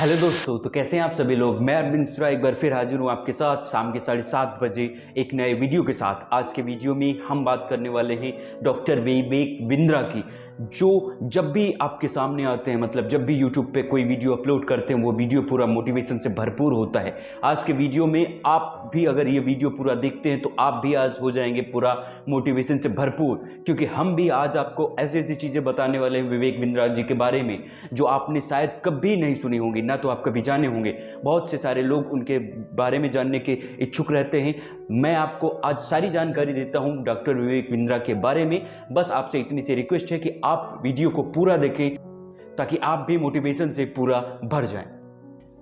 Hello दोस्तों तो कैसे हैं आप सभी लोग? मैं अरविंद मिश्रा, एक बार फिर हाजिर हूँ आपके साथ शाम के साढ़े सात बजे एक नए वीडियो के साथ। आज के वीडियो में हम बात करने वाले हैं डॉक्टर विवेक बिंद्रा की। जो जब भी आपके सामने आते हैं मतलब जब भी यूट्यूब पे कोई वीडियो अपलोड करते हैं, वो वीडियो पूरा मोटिवेशन से भरपूर होता है। आज के वीडियो में आप भी अगर ये वीडियो पूरा देखते हैं तो आप भी आज हो जाएँगे पूरा मोटिवेशन से भरपूर। क्योंकि हम भी आज आपको ऐसी ऐसी चीज़ें बताने वाले हैं विवेक बिंद्रा जी के बारे में, जो आपने शायद कभी नहीं सुनी होंगी, ना तो आप कभी जाने होंगे। बहुत से सारे लोग उनके बारे में जानने के इच्छुक रहते हैं। मैं आपको आज सारी जानकारी देता हूँ डॉक्टर विवेक बिंद्रा के बारे में। बस आपसे इतनी सी रिक्वेस्ट है कि आप वीडियो को पूरा देखें ताकि आप भी मोटिवेशन से पूरा भर जाएँ।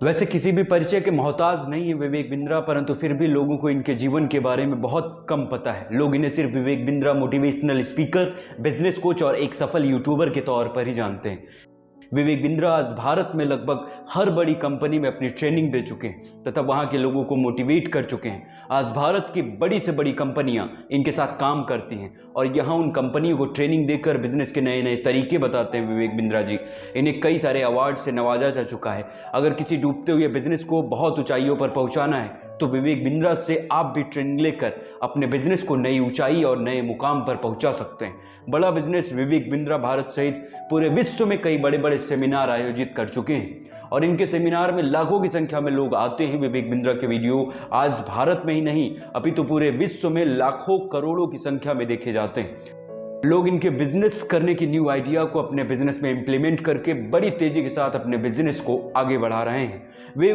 वैसे किसी भी परिचय के मोहताज नहीं है विवेक बिंद्रा, परंतु फिर भी लोगों को इनके जीवन के बारे में बहुत कम पता है। लोग इन्हें सिर्फ़ Vivek Bindra motivational speaker business coach और एक सफल यूट्यूबर के तौर पर ही जानते हैं। विवेक बिंद्रा आज भारत में लगभग हर बड़ी कंपनी में अपनी ट्रेनिंग दे चुके हैं, तथा वहाँ के लोगों को मोटिवेट कर चुके हैं। आज भारत की बड़ी से बड़ी कंपनियाँ इनके साथ काम करती हैं, और यहाँ उन कंपनियों को ट्रेनिंग देकर बिज़नेस के नए नए तरीके बताते हैं विवेक बिंद्रा जी। इन्हें कई सारे अवार्ड से नवाजा जा चुका है। अगर किसी डूबते हुए बिज़नेस को बहुत ऊंचाइयों पर पहुँचाना है तो विवेक बिंद्रा से आप भी ट्रेनिंग लेकर अपने बिज़नेस को नई ऊंचाई और नए मुकाम पर पहुँचा सकते हैं। बड़ा बिज़नेस विवेक बिंद्रा भारत सहित पूरे विश्व में कई बड़े बड़े सेमिनार आयोजित कर चुके हैं। और इनके सेमिनार में लाखों की संख्या में लोग आते हैं विवेक बिंद्रा के वीडियो। आज भारत में ही नहीं, अभी तो पूरे विश्व में लाखों करोड़ों की संख्या में देखे जाते हैं। लोग इनके बिज़नेस करने की न्यू आइडिया को अपने बिज़नेस में इंप्लीमेंट करके बड़ी तेज़ी के साथ अपने बिज़नेस को आगे बढ़ा रहे हैं। वे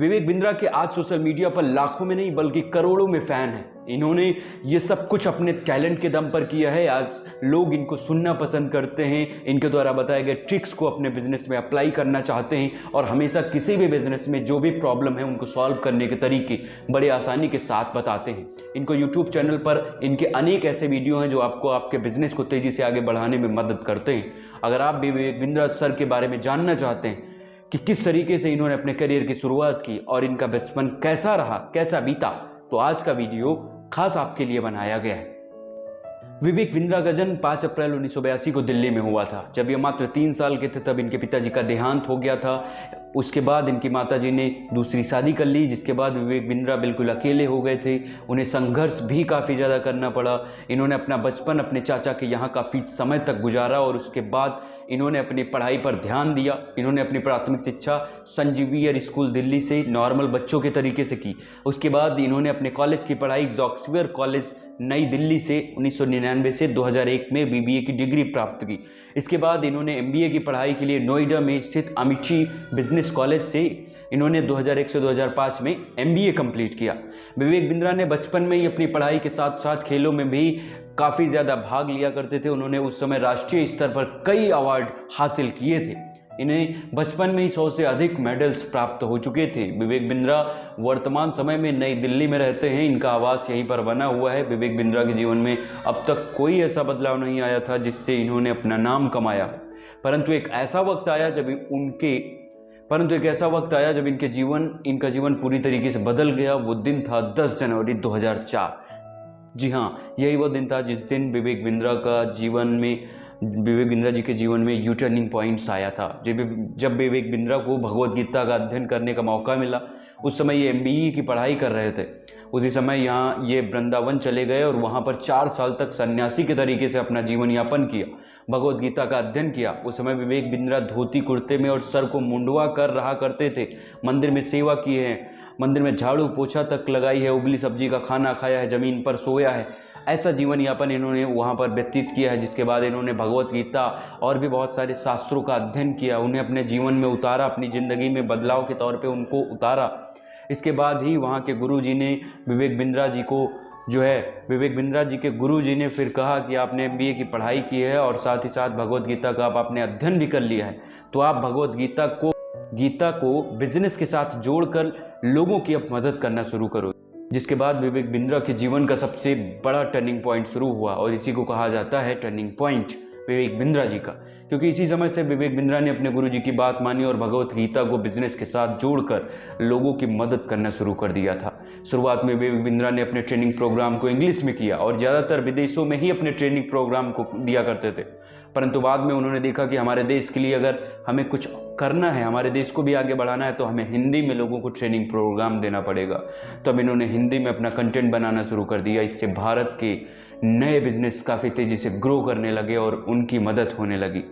विवेक बिंद्रा के आज सोशल मीडिया पर लाखों में नहीं, बल्कि करोड़ों में फ़ैन हैं। इन्होंने ये सब कुछ अपने टैलेंट के दम पर किया है। आज लोग इनको सुनना पसंद करते हैं। इनके द्वारा बताए गए ट्रिक्स को अपने बिज़नेस में अप्लाई करना चाहते हैं और हमेशा किसी भी बिज़नेस में जो भी प्रॉब्लम है, उनको सॉल्व करने के तरीके बड़े आसानी के साथ बताते हैं। इनको यूट्यूब चैनल पर इनके अनेक ऐसे वीडियो हैं जो आपको आपके बिज़नेस को तेज़ी से आगे बढ़ाने में मदद करते हैं। अगर आप भी विवेक बिंद्रा सर के बारे में जानना चाहते हैं कि किस तरीके से इन्होंने अपने करियर की शुरुआत की और इनका बचपन कैसा रहा, कैसा बीता तो आज का वीडियो खास आपके लिए बनाया गया है। विवेक बिंद्रा का जन्म पाँच अप्रैल उन्नीस सौ बयासी को दिल्ली में हुआ था। जब ये मात्र तीन साल के थे, तब इनके पिताजी का देहांत हो गया था। उसके बाद इनकी माताजी ने दूसरी शादी कर ली, जिसके बाद विवेक बिंद्रा बिल्कुल अकेले हो गए थे। उन्हें संघर्ष भी काफ़ी ज़्यादा करना पड़ा। इन्होंने अपना बचपन अपने चाचा के यहाँ काफ़ी समय तक गुजारा और उसके बाद इन्होंने अपनी पढ़ाई पर ध्यान दिया। इन्होंने अपनी प्राथमिक शिक्षा संजीवियर स्कूल दिल्ली से नॉर्मल बच्चों के तरीके से की। उसके बाद इन्होंने अपने कॉलेज की पढ़ाई जॉक्सवियर कॉलेज नई दिल्ली से 1999 से 2001 में बीबीए की डिग्री प्राप्त की। इसके बाद इन्होंने एमबीए की पढ़ाई के लिए नोएडा में स्थित अमिची बिज़नेस कॉलेज से इन्होंने 2001 से 2005 में एमबीए कंप्लीट किया। विवेक बिंद्रा ने बचपन में ही अपनी पढ़ाई के साथ साथ खेलों में भी काफ़ी ज़्यादा भाग लिया करते थे। उन्होंने उस समय राष्ट्रीय स्तर पर कई अवार्ड हासिल किए थे। इन्हें बचपन में ही सौ से अधिक मेडल्स प्राप्त हो चुके थे। विवेक बिंद्रा वर्तमान समय में नई दिल्ली में रहते हैं। इनका आवास यहीं पर बना हुआ है। विवेक बिंद्रा के जीवन में अब तक कोई ऐसा बदलाव नहीं आया था जिससे इन्होंने अपना नाम कमाया। परंतु एक ऐसा वक्त आया जब उनके परंतु एक ऐसा वक्त आया जब इनके जीवन, इनका जीवन पूरी तरीके से बदल गया। वो दिन था 10 जनवरी 2004 जी हाँ यही वो दिन था जिस दिन विवेक बिंद्रा का जीवन में, विवेक बिंद्रा जी के जीवन में यू टर्निंग पॉइंट्स आया था। जब जब विवेक बिंद्रा को भगवत गीता का अध्ययन करने का मौका मिला, उस समय ये एम की पढ़ाई कर रहे थे। उसी समय यहाँ ये वृंदावन चले गए और वहाँ पर चार साल तक सन्यासी के तरीके से अपना जीवन यापन किया, भगवत गीता का अध्ययन किया। उस समय विवेक बिंद्रा धोती कुर्ते में और सर को मुंडवा कर रहा करते थे। मंदिर में सेवा किए हैं। मंदिर में झाड़ू पोछा तक लगाई है, उबली सब्ज़ी का खाना खाया है, ज़मीन पर सोया है। ऐसा जीवन यापन इन्होंने वहाँ पर व्यतीत किया है, जिसके बाद इन्होंने भगवत गीता और भी बहुत सारे शास्त्रों का अध्ययन किया। उन्हें अपने जीवन में उतारा, अपनी ज़िंदगी में बदलाव के तौर पर उनको उतारा। इसके बाद ही वहाँ के गुरु जी ने विवेक बिंद्रा जी को जो है, विवेक बिंद्रा जी के गुरु जी ने फिर कहा कि आपने एम की पढ़ाई की है और साथ ही साथ भगवत गीता का आप आपने अध्ययन भी कर लिया है। तो आप भगवत गीता को गीता को बिज़नेस के साथ जोड़कर लोगों की अब मदद करना शुरू करो। जिसके बाद विवेक बिंद्रा के जीवन का सबसे बड़ा टर्निंग पॉइंट शुरू हुआ और इसी को कहा जाता है टर्निंग पॉइंट विवेक बिंद्रा जी का। क्योंकि इसी समय से विवेक बिंद्रा ने अपने गुरु जी की बात मानी और भगवत गीता को बिज़नेस के साथ जोड़कर लोगों की मदद करना शुरू कर दिया था। शुरुआत में विवेक बिंद्रा ने अपने ट्रेनिंग प्रोग्राम को इंग्लिश में किया और ज़्यादातर विदेशों में ही अपने ट्रेनिंग प्रोग्राम को दिया करते थे। परंतु बाद में उन्होंने देखा कि हमारे देश के लिए अगर हमें कुछ करना है, हमारे देश को भी आगे बढ़ाना है तो हमें हिंदी में लोगों को ट्रेनिंग प्रोग्राम देना पड़ेगा। तो अब इन्होंने हिंदी में अपना कंटेंट बनाना शुरू कर दिया, इससे भारत के नए बिज़नेस काफ़ी तेज़ी से ग्रो करने लगे और उनकी मदद होने लगी।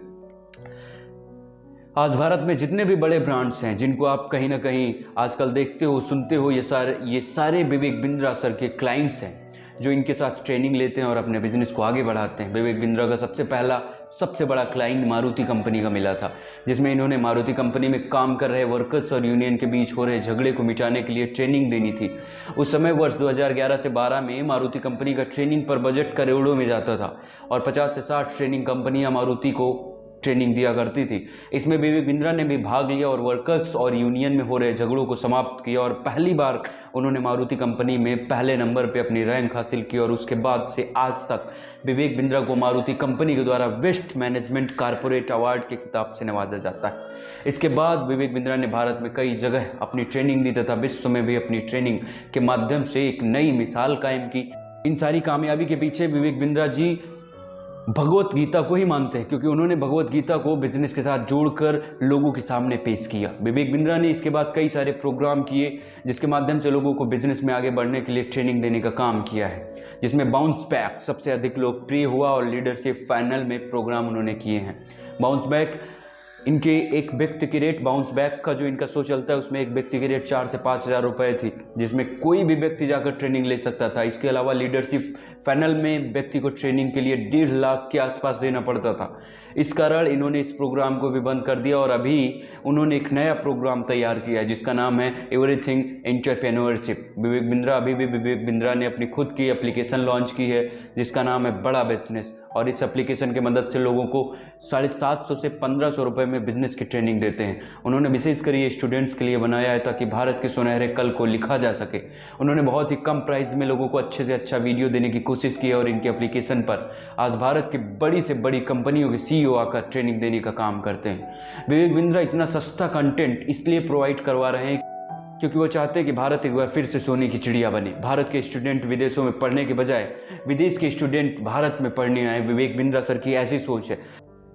आज भारत में जितने भी बड़े ब्रांड्स हैं, जिनको आप कहीं ना कहीं आजकल देखते हो, सुनते हो, ये सारे ये सारे विवेक बिंद्रा सर के क्लाइंट्स हैं, जो इनके साथ ट्रेनिंग लेते हैं और अपने बिज़नेस को आगे बढ़ाते हैं। विवेक बिंद्रा का सबसे पहला सबसे बड़ा क्लाइंट मारुति कंपनी का मिला था, जिसमें इन्होंने मारुति कंपनी में काम कर रहे वर्कर्स और यूनियन के बीच हो रहे झगड़े को मिटाने के लिए ट्रेनिंग देनी थी। उस समय वर्ष 2011 से 12 में मारुति कंपनी का ट्रेनिंग पर बजट करोड़ों में जाता था और 50 से 60 ट्रेनिंग कंपनियाँ मारुति को ट्रेनिंग दिया करती थी। इसमें विवेक बिंद्रा ने भी भाग लिया और वर्कर्स और यूनियन में हो रहे झगड़ों को समाप्त किया और पहली बार उन्होंने मारुति कंपनी में पहले नंबर पे अपनी रैंक हासिल की और उसके बाद से आज तक विवेक बिंद्रा को मारुति कंपनी के द्वारा वेस्ट मैनेजमेंट कारपोरेट अवार्ड के खिताब से नवाजा जाता है। इसके बाद विवेक बिंद्रा ने भारत में कई जगह अपनी ट्रेनिंग दी तथा विश्व में भी अपनी ट्रेनिंग के माध्यम से एक नई मिसाल कायम की। इन सारी कामयाबी के पीछे विवेक बिंद्रा जी भगवत गीता को ही मानते हैं, क्योंकि उन्होंने भगवत गीता को बिज़नेस के साथ जोड़कर लोगों के सामने पेश किया। विवेक बिंद्रा ने इसके बाद कई सारे प्रोग्राम किए, जिसके माध्यम से लोगों को बिज़नेस में आगे बढ़ने के लिए ट्रेनिंग देने का काम किया है, जिसमें बाउंस बैक सबसे अधिक लोकप्रिय हुआ और लीडरशिप फाइनल में प्रोग्राम उन्होंने किए हैं। बाउंस बैक इनके एक व्यक्ति की रेट बाउंस बैक का जो इनका शो चलता है, उसमें एक व्यक्ति की रेट चार से पाँच हज़ार रुपये थी, जिसमें कोई भी व्यक्ति जाकर ट्रेनिंग ले सकता था। इसके अलावा लीडरशिप पैनल में व्यक्ति को ट्रेनिंग के लिए डेढ़ लाख के आसपास देना पड़ता था। इस कारण इन्होंने इस प्रोग्राम को भी बंद कर दिया और अभी उन्होंने एक नया प्रोग्राम तैयार किया है, जिसका नाम है एवरीथिंग एंटरप्रेन्योरशिप विवेक बिंद्रा, अभी भी विवेक बिंद्रा ने अपनी खुद की एप्लीकेशन लॉन्च की है, जिसका नाम है बड़ा बिज़नेस और इस एप्लीकेशन की मदद से लोगों को साढ़े सात सौ से पंद्रह सौ रुपये में बिज़नेस की ट्रेनिंग देते हैं। उन्होंने विशेषकर ये स्टूडेंट्स के लिए बनाया है ताकि भारत के सुनहरे कल को लिखा जा सके। उन्होंने बहुत ही कम प्राइस में लोगों को अच्छे से अच्छा वीडियो देने की कोशिश की है और इनके एप्लीकेशन पर आज भारत की बड़ी से बड़ी कंपनियों के सी आकर ट्रेनिंग देने का काम करते हैं। विवेक बिंद्रा इतना सस्ता कंटेंट इसलिए प्रोवाइड करवा रहे हैं क्योंकि वो चाहते हैं कि भारत एक बार फिर से सोने की चिड़िया बने। भारत के स्टूडेंट विदेशों में पढ़ने के बजाय, विदेश के स्टूडेंट भारत में पढ़ने आए। विवेक बिंद्रा सर की ऐसी सोच है।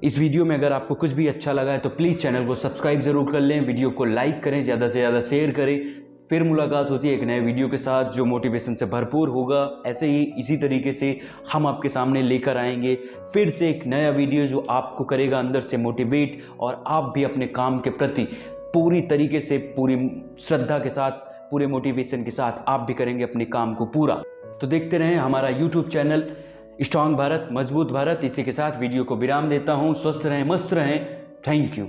इस वीडियो में अगर आपको कुछ भी अच्छा लगा है तो प्लीज़ चैनल को सब्सक्राइब ज़रूर कर लें। वीडियो को लाइक करें, ज़्यादा से ज़्यादा शेयर करें। फिर मुलाकात होती है एक नए वीडियो के साथ, जो मोटिवेशन से भरपूर होगा। ऐसे ही इसी तरीके से हम आपके सामने लेकर आएँगे। फिर से एक नया वीडियो जो आपको करेगा अंदर से मोटिवेट और आप भी अपने काम के प्रति पूरी तरीके से, पूरी श्रद्धा के साथ, पूरे मोटिवेशन के साथ आप भी करेंगे अपने काम को पूरा। तो देखते रहें हमारा यूट्यूब चैनल स्ट्रांग भारत मज़बूत भारत। इसी के साथ वीडियो को विराम देता हूँ। स्वस्थ रहें, मस्त रहें। Thank you